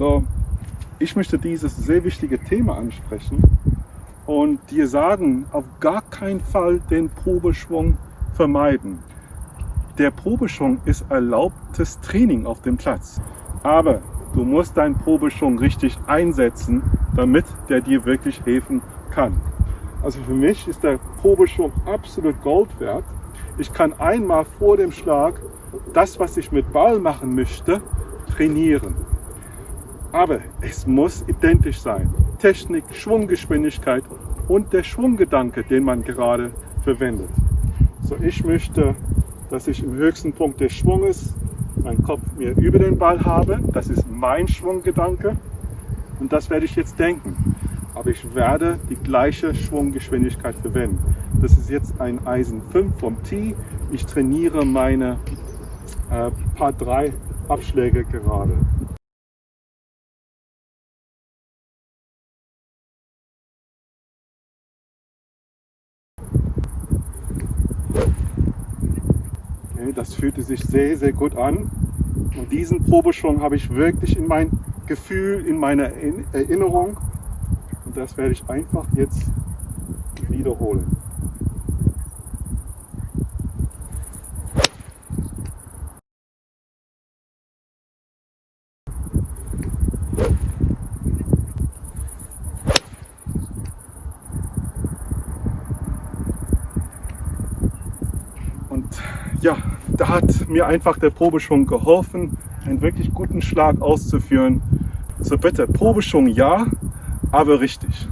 So, ich möchte dieses sehr wichtige Thema ansprechen und dir sagen, auf gar keinen Fall den Probeschwung vermeiden. Der Probeschwung ist erlaubtes Training auf dem Platz, aber du musst deinen Probeschwung richtig einsetzen, damit der dir wirklich helfen kann. Also für mich ist der Probeschwung absolut Gold wert. Ich kann einmal vor dem Schlag das, was ich mit Ball machen möchte, trainieren. Aber es muss identisch sein. Technik, Schwunggeschwindigkeit und der Schwunggedanke, den man gerade verwendet. So, ich möchte, dass ich im höchsten Punkt des Schwunges meinen Kopf mir über den Ball habe. Das ist mein Schwunggedanke und das werde ich jetzt denken. Aber ich werde die gleiche Schwunggeschwindigkeit verwenden. Das ist jetzt ein Eisen 5 vom Tee. Ich trainiere meine äh, Paar 3 Abschläge gerade. Das fühlte sich sehr, sehr gut an. Und diesen Probeschwung habe ich wirklich in mein Gefühl, in meiner Erinnerung. Und das werde ich einfach jetzt wiederholen. Und ja, da hat mir einfach der Probeschwung geholfen, einen wirklich guten Schlag auszuführen. So bitte, Probeschwung ja, aber richtig.